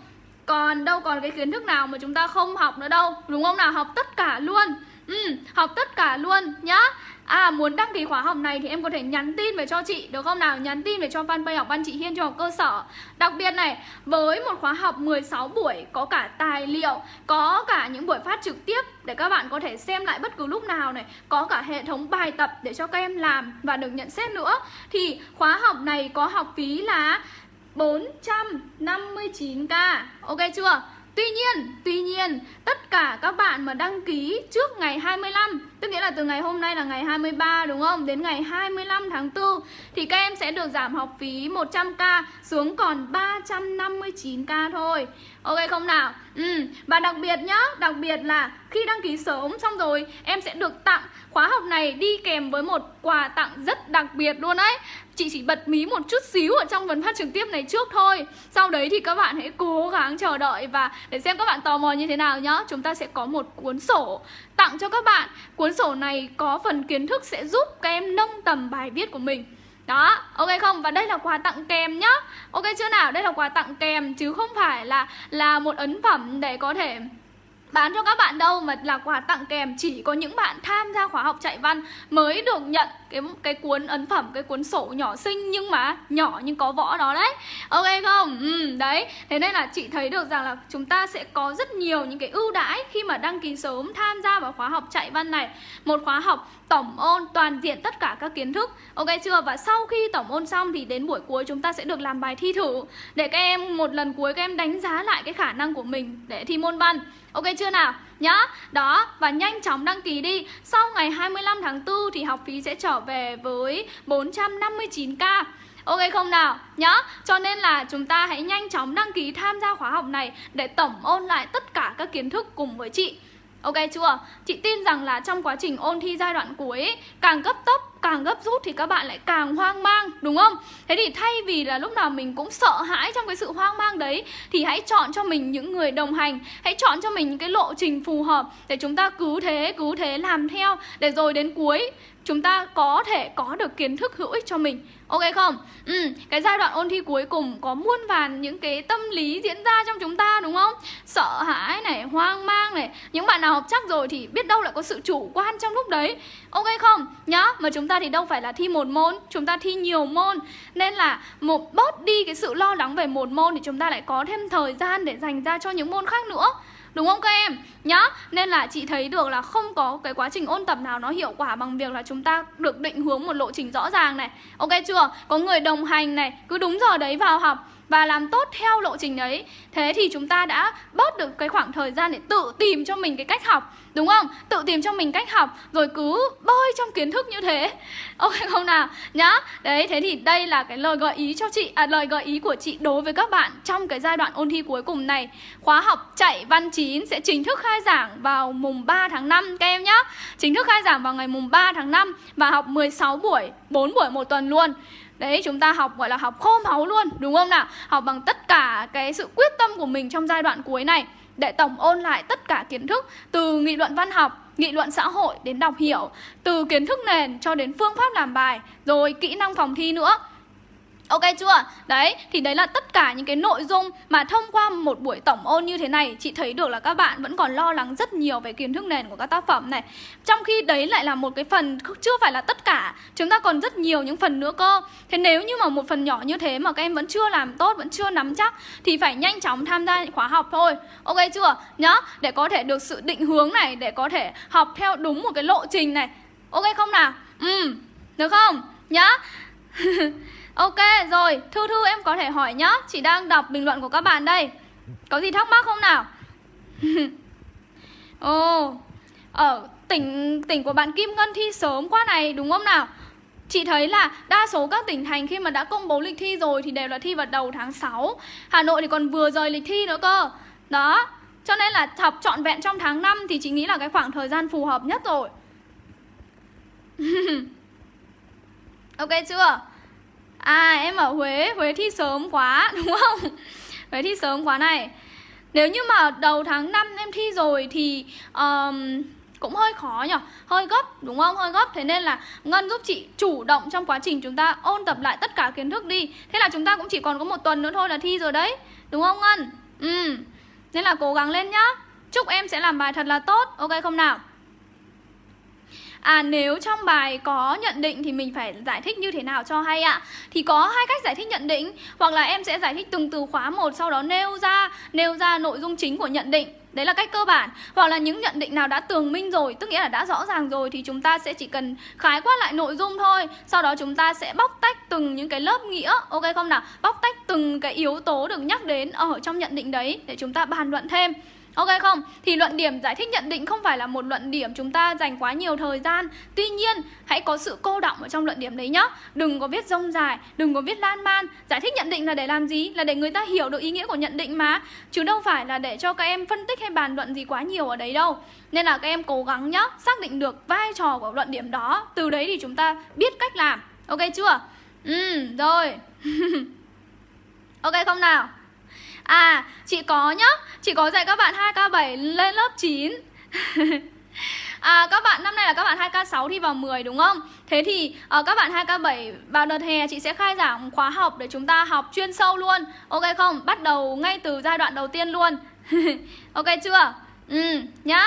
[SPEAKER 1] còn đâu còn cái kiến thức nào mà chúng ta không học nữa đâu đúng không nào học tất cả luôn ừ, học tất cả luôn nhá À muốn đăng ký khóa học này thì em có thể nhắn tin về cho chị được không nào? Nhắn tin về cho fanpage học văn chị Hiên cho học cơ sở Đặc biệt này, với một khóa học 16 buổi có cả tài liệu Có cả những buổi phát trực tiếp để các bạn có thể xem lại bất cứ lúc nào này Có cả hệ thống bài tập để cho các em làm và được nhận xét nữa Thì khóa học này có học phí là 459k Ok chưa? Tuy nhiên, tuy nhiên tất cả các bạn mà đăng ký trước ngày 25 Tức nghĩa là từ ngày hôm nay là ngày 23 đúng không? Đến ngày 25 tháng 4 Thì các em sẽ được giảm học phí 100k xuống còn 359k thôi. Ok không nào? Ừ, và đặc biệt nhá, đặc biệt là khi đăng ký sớm xong rồi em sẽ được tặng khóa học này đi kèm với một quà tặng rất đặc biệt luôn đấy Chị chỉ bật mí một chút xíu ở trong phần phát trực tiếp này trước thôi. Sau đấy thì các bạn hãy cố gắng chờ đợi và để xem các bạn tò mò như thế nào nhá. Chúng ta sẽ có một cuốn sổ tặng cho các bạn. Cuốn sổ này có phần kiến thức sẽ giúp các em nâng tầm bài viết của mình đó, ok không? Và đây là quà tặng kèm nhá Ok chưa nào? Đây là quà tặng kèm chứ không phải là là một ấn phẩm để có thể bán cho các bạn đâu mà là quà tặng kèm chỉ có những bạn tham gia khóa học chạy văn mới được nhận cái cái cuốn ấn phẩm cái cuốn sổ nhỏ xinh nhưng mà nhỏ nhưng có võ đó đấy. Ok không? Ừ, đấy. Thế nên là chị thấy được rằng là chúng ta sẽ có rất nhiều những cái ưu đãi khi mà đăng ký sớm tham gia vào khóa học chạy văn này. Một khóa học tổng ôn toàn diện tất cả các kiến thức. Ok chưa? Và sau khi tổng ôn xong thì đến buổi cuối chúng ta sẽ được làm bài thi thử. Để các em một lần cuối các em đánh giá lại cái khả năng của mình để thi môn văn ok chưa nào? Nhá. Đó, và nhanh chóng đăng ký đi. Sau ngày 25 tháng 4 thì học phí sẽ trở về với 459k Ok không nào? Nhá. Cho nên là chúng ta hãy nhanh chóng đăng ký tham gia khóa học này Để tổng ôn lại tất cả các kiến thức cùng với chị. Ok chưa? Chị tin rằng là trong quá trình ôn thi giai đoạn cuối Càng gấp tốc, càng gấp rút thì các bạn lại càng hoang mang Đúng không? Thế thì thay vì là lúc nào mình cũng sợ hãi trong cái sự hoang mang đấy Thì hãy chọn cho mình những người đồng hành Hãy chọn cho mình những cái lộ trình phù hợp Để chúng ta cứ thế, cứ thế làm theo Để rồi đến cuối chúng ta có thể có được kiến thức hữu ích cho mình Ok không? Ừ, cái giai đoạn ôn thi cuối cùng có muôn vàn những cái tâm lý diễn ra trong chúng ta đúng không? Sợ hãi này, hoang mang này Những bạn nào học chắc rồi thì biết đâu lại có sự chủ quan trong lúc đấy Ok không? Nhá, mà chúng ta thì đâu phải là thi một môn Chúng ta thi nhiều môn Nên là một bớt đi cái sự lo lắng về một môn Thì chúng ta lại có thêm thời gian để dành ra cho những môn khác nữa Đúng không các em? Nhá, Nên là chị thấy được là không có cái quá trình ôn tập nào nó hiệu quả bằng việc là chúng ta được định hướng một lộ trình rõ ràng này Ok chưa? Có người đồng hành này, Cứ đúng giờ đấy vào học và làm tốt theo lộ trình đấy. Thế thì chúng ta đã bớt được cái khoảng thời gian để tự tìm cho mình cái cách học, đúng không? Tự tìm cho mình cách học, rồi cứ bơi trong kiến thức như thế. Ok, không nào? Nhá. Đấy, thế thì đây là cái lời gợi ý cho chị à lời gợi ý của chị đối với các bạn trong cái giai đoạn ôn thi cuối cùng này. Khóa học chạy văn 9 sẽ chính thức khai giảng vào mùng 3 tháng 5 các em nhá. Chính thức khai giảng vào ngày mùng 3 tháng 5 và học 16 buổi 4 buổi một tuần luôn. Đấy, chúng ta học, gọi là học khô máu luôn, Đúng không nào? Học bằng tất cả cái sự quyết tâm của mình trong giai đoạn cuối này, Để tổng ôn lại tất cả kiến thức Từ nghị luận văn học, Nghị luận xã hội đến đọc hiểu, Từ kiến thức nền cho đến phương pháp làm bài, Rồi kỹ năng phòng thi nữa. Ok chưa? Đấy, thì đấy là tất cả những cái nội dung mà thông qua một buổi tổng ôn như thế này Chị thấy được là các bạn vẫn còn lo lắng rất nhiều về kiến thức nền của các tác phẩm này Trong khi đấy lại là một cái phần chưa phải là tất cả Chúng ta còn rất nhiều những phần nữa cơ Thế nếu như mà một phần nhỏ như thế mà các em vẫn chưa làm tốt, vẫn chưa nắm chắc Thì phải nhanh chóng tham gia khóa học thôi Ok chưa? Nhá, để có thể được sự định hướng này Để có thể học theo đúng một cái lộ trình này Ok không nào? Ừ, được không? Nhá Ok rồi, Thư Thư em có thể hỏi nhá. Chị đang đọc bình luận của các bạn đây. Có gì thắc mắc không nào? Ồ oh, Ở tỉnh tỉnh của bạn Kim Ngân thi sớm quá này đúng không nào? Chị thấy là đa số các tỉnh thành khi mà đã công bố lịch thi rồi thì đều là thi vào đầu tháng 6 Hà Nội thì còn vừa rời lịch thi nữa cơ. Đó Cho nên là học trọn vẹn trong tháng 5 thì chị nghĩ là cái khoảng thời gian phù hợp nhất rồi. Ok chưa? À em ở Huế, Huế thi sớm quá đúng không? Huế thi sớm quá này. Nếu như mà đầu tháng 5 em thi rồi thì um, cũng hơi khó nhỉ Hơi gấp đúng không? Hơi gấp. Thế nên là Ngân giúp chị chủ động trong quá trình chúng ta ôn tập lại tất cả kiến thức đi. Thế là chúng ta cũng chỉ còn có một tuần nữa thôi là thi rồi đấy. Đúng không Ngân? Ừ. Nên là cố gắng lên nhá. Chúc em sẽ làm bài thật là tốt. Ok không nào? À nếu trong bài có nhận định thì mình phải giải thích như thế nào cho hay ạ? Thì có hai cách giải thích nhận định, Hoặc là em sẽ giải thích từng từ khóa một Sau đó nêu ra nêu ra nội dung chính của nhận định. Đấy là cách cơ bản. Hoặc là những nhận định nào đã tường minh rồi, Tức nghĩa là đã rõ ràng rồi, Thì chúng ta sẽ chỉ cần khái quát lại nội dung thôi. Sau đó chúng ta sẽ bóc tách từng những cái lớp nghĩa. Ok không nào? Bóc tách từng cái yếu tố được nhắc đến ở trong nhận định đấy Để chúng ta bàn luận thêm. Ok không? Thì luận điểm giải thích nhận định không phải là một luận điểm chúng ta dành quá nhiều thời gian Tuy nhiên, hãy có sự cô động ở trong luận điểm đấy nhá Đừng có viết rông dài, đừng có viết lan man Giải thích nhận định là để làm gì? Là để người ta hiểu được ý nghĩa của nhận định mà Chứ đâu phải là để cho các em phân tích hay bàn luận gì quá nhiều ở đấy đâu Nên là các em cố gắng nhá, xác định được vai trò của luận điểm đó Từ đấy thì chúng ta biết cách làm Ok chưa? Ừ, rồi Ok không nào? À, chị có nhá. Chị có dạy các bạn 2K7 lên lớp 9 À các bạn năm nay là các bạn 2K6 thi vào 10 đúng không? Thế thì uh, các bạn 2K7 vào đợt hè chị sẽ khai giảng khóa học để chúng ta học chuyên sâu luôn. Ok không? Bắt đầu ngay từ giai đoạn đầu tiên luôn. Ok chưa? Ừ, nhá.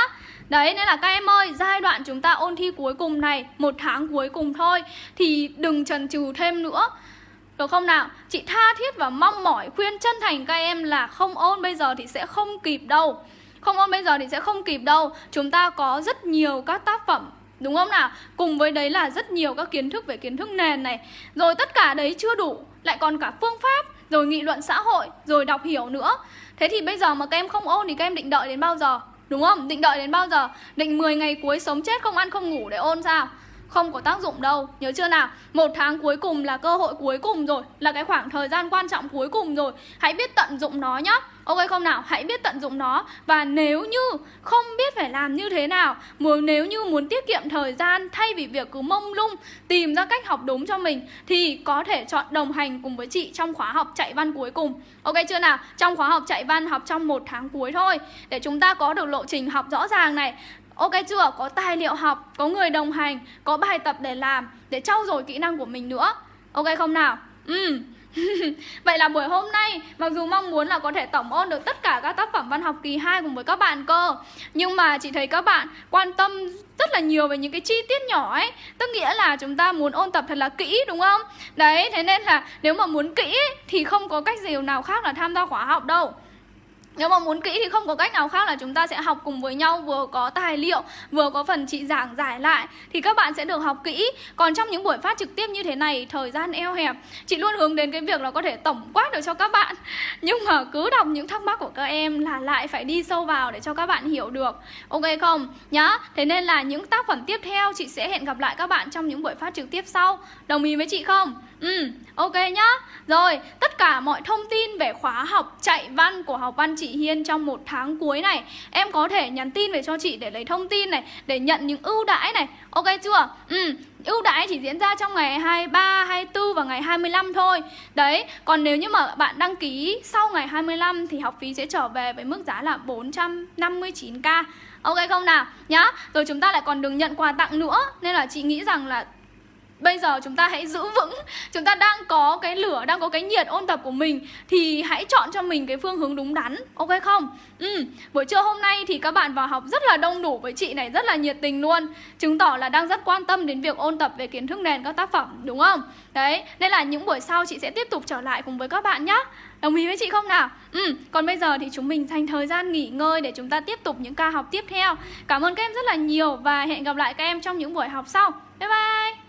[SPEAKER 1] Đấy nên là các em ơi Giai đoạn chúng ta ôn thi cuối cùng này Một tháng cuối cùng thôi. Thì đừng chần chừ thêm nữa được không nào? Chị tha thiết và mong mỏi khuyên chân thành các em là không ôn bây giờ thì sẽ không kịp đâu Không ôn bây giờ thì sẽ không kịp đâu Chúng ta có rất nhiều các tác phẩm, Đúng không nào? Cùng với đấy là rất nhiều các kiến thức về kiến thức nền này Rồi tất cả đấy chưa đủ, Lại còn cả phương pháp, Rồi nghị luận xã hội, Rồi đọc hiểu nữa Thế thì bây giờ mà các em không ôn thì các em định đợi đến bao giờ? Đúng không? Định đợi đến bao giờ? Định 10 ngày cuối sống chết không ăn không ngủ để ôn sao? Không có tác dụng đâu. Nhớ chưa nào? Một tháng cuối cùng là cơ hội cuối cùng rồi. Là cái khoảng thời gian quan trọng cuối cùng rồi. Hãy biết tận dụng nó nhá. Ok không nào? Hãy biết tận dụng nó. Và nếu như không biết phải làm như thế nào muốn Nếu như muốn tiết kiệm thời gian Thay vì việc cứ mông lung, Tìm ra cách học đúng cho mình, Thì có thể chọn đồng hành cùng với chị Trong khóa học chạy văn cuối cùng. Ok chưa nào? Trong khóa học chạy văn học trong một tháng cuối thôi. Để chúng ta có được lộ trình học rõ ràng này Ok chưa? Có tài liệu học, có người đồng hành, có bài tập để làm Để trau dồi kỹ năng của mình nữa Ok không nào? Ừ Vậy là buổi hôm nay Mặc dù mong muốn là có thể tổng ôn được tất cả các tác phẩm văn học kỳ 2 cùng với các bạn cơ Nhưng mà chị thấy các bạn quan tâm rất là nhiều về những cái chi tiết nhỏ ấy Tức nghĩa là chúng ta muốn ôn tập thật là kỹ đúng không? Đấy, thế nên là nếu mà muốn kỹ thì không có cách gì nào khác là tham gia khóa học đâu nếu mà muốn kỹ thì không có cách nào khác là chúng ta sẽ học cùng với nhau Vừa có tài liệu, vừa có phần chị giảng giải lại Thì các bạn sẽ được học kỹ. Còn trong những buổi phát trực tiếp như thế này, thời gian eo hẹp Chị luôn hướng đến cái việc là có thể tổng quát được cho các bạn. Nhưng mà cứ đọc những thắc mắc của các em là lại phải đi sâu vào để cho các bạn hiểu được. Ok không? Nhá. Thế nên là những tác phẩm tiếp theo chị sẽ hẹn gặp lại các bạn trong những buổi phát trực tiếp sau. Đồng ý với chị không? Ừ, ok nhá Rồi, tất cả mọi thông tin về khóa học chạy văn của học văn chị Hiên trong một tháng cuối này Em có thể nhắn tin về cho chị để lấy thông tin này Để nhận những ưu đãi này Ok chưa? Ừ, ưu đãi chỉ diễn ra trong ngày 23, 24 và ngày 25 thôi Đấy, còn nếu như mà bạn đăng ký sau ngày 25 thì học phí sẽ trở về với mức giá là 459k Ok không nào? Nhá, rồi chúng ta lại còn được nhận quà tặng nữa Nên là chị nghĩ rằng là Bây giờ chúng ta hãy giữ vững. Chúng ta đang có cái lửa, đang có cái nhiệt ôn tập của mình. Thì hãy chọn cho mình cái phương hướng đúng đắn Ok không? Ừ, buổi trưa hôm nay thì các bạn vào học rất là đông đủ với chị này Rất là nhiệt tình luôn. Chứng tỏ là đang rất quan tâm đến việc ôn tập về kiến thức nền các tác phẩm Đúng không? Đấy, nên là những buổi sau chị sẽ tiếp tục trở lại cùng với các bạn nhé Đồng ý với chị không nào? Ừ, còn bây giờ thì chúng mình dành thời gian nghỉ ngơi để chúng ta tiếp tục những ca học tiếp theo. Cảm ơn các em rất là nhiều và hẹn gặp lại các em trong những buổi học sau. Bye bye!